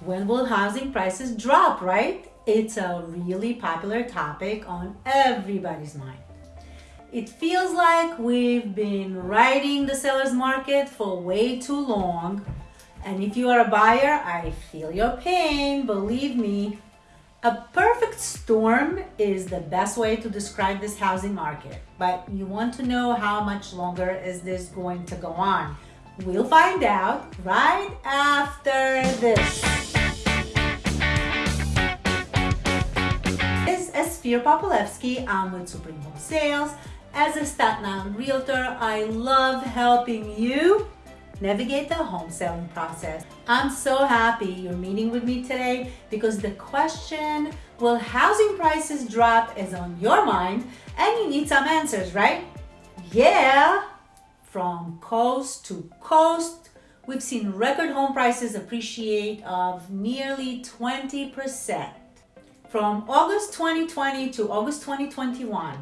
When will housing prices drop, right? It's a really popular topic on everybody's mind. It feels like we've been riding the seller's market for way too long. And if you are a buyer, I feel your pain, believe me. A perfect storm is the best way to describe this housing market. But you want to know how much longer is this going to go on? We'll find out right after this. Esfir Popolevsky. I'm with Supreme Home Sales. As a Staten Island realtor, I love helping you navigate the home selling process. I'm so happy you're meeting with me today because the question, will housing prices drop is on your mind and you need some answers, right? Yeah! From coast to coast, we've seen record home prices appreciate of nearly 20%. From August 2020 to August 2021.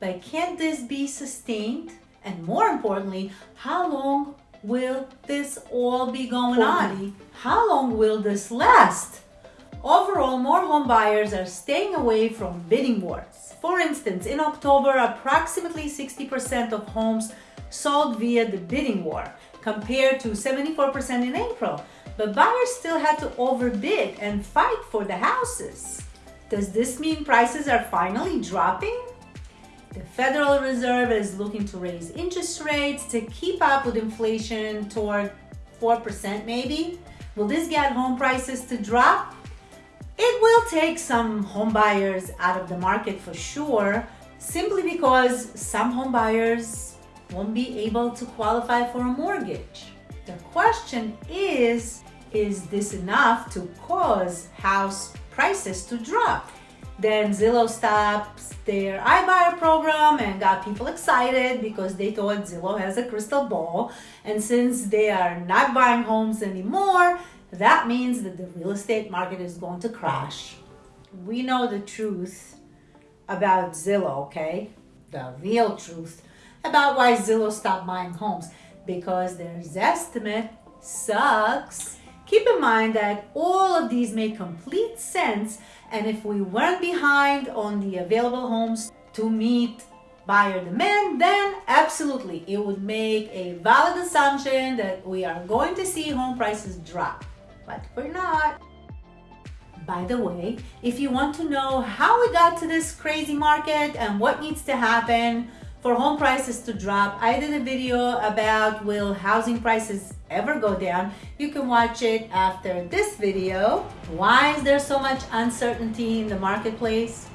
But can this be sustained? And more importantly, how long will this all be going on? How long will this last? Overall, more home buyers are staying away from bidding wars. For instance, in October, approximately 60% of homes sold via the bidding war, compared to 74% in April. But buyers still had to overbid and fight for the houses. Does this mean prices are finally dropping? The Federal Reserve is looking to raise interest rates to keep up with inflation toward 4% maybe. Will this get home prices to drop? It will take some home buyers out of the market for sure, simply because some home buyers won't be able to qualify for a mortgage. The question is, is this enough to cause house prices to drop? Then Zillow stops their iBuyer program and got people excited because they thought Zillow has a crystal ball. And since they are not buying homes anymore, that means that the real estate market is going to crash. We know the truth about Zillow, okay? The real truth about why Zillow stopped buying homes because their Zestimate sucks. Keep in mind that all of these make complete sense and if we weren't behind on the available homes to meet buyer demand, then absolutely it would make a valid assumption that we are going to see home prices drop, but we're not. By the way, if you want to know how we got to this crazy market and what needs to happen, for home prices to drop. I did a video about will housing prices ever go down. You can watch it after this video. Why is there so much uncertainty in the marketplace?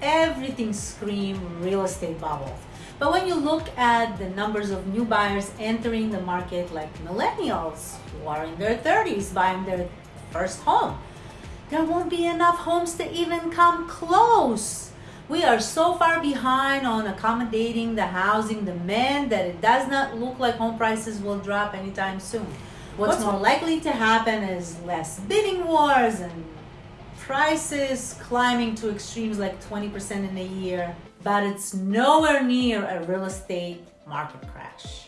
Everything screams real estate bubble. But when you look at the numbers of new buyers entering the market like millennials who are in their 30s buying their first home, there won't be enough homes to even come close we are so far behind on accommodating the housing demand that it does not look like home prices will drop anytime soon. What's, What's more likely to happen is less bidding wars and prices climbing to extremes like 20% in a year, but it's nowhere near a real estate market crash.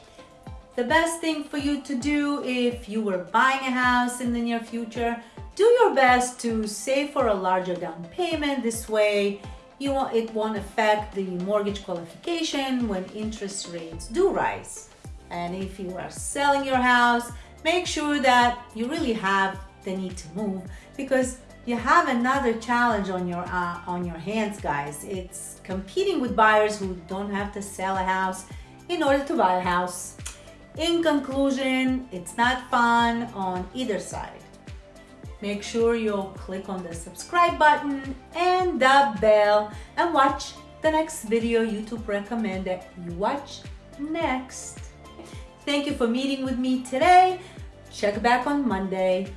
The best thing for you to do if you were buying a house in the near future, do your best to save for a larger down payment. This way, you it won't affect the mortgage qualification when interest rates do rise. And if you are selling your house, make sure that you really have the need to move because you have another challenge on your uh, on your hands guys. It's competing with buyers who don't have to sell a house in order to buy a house. In conclusion it's not fun on either side Make sure you'll click on the subscribe button and the bell and watch the next video YouTube recommend that you watch next. Thank you for meeting with me today. Check back on Monday.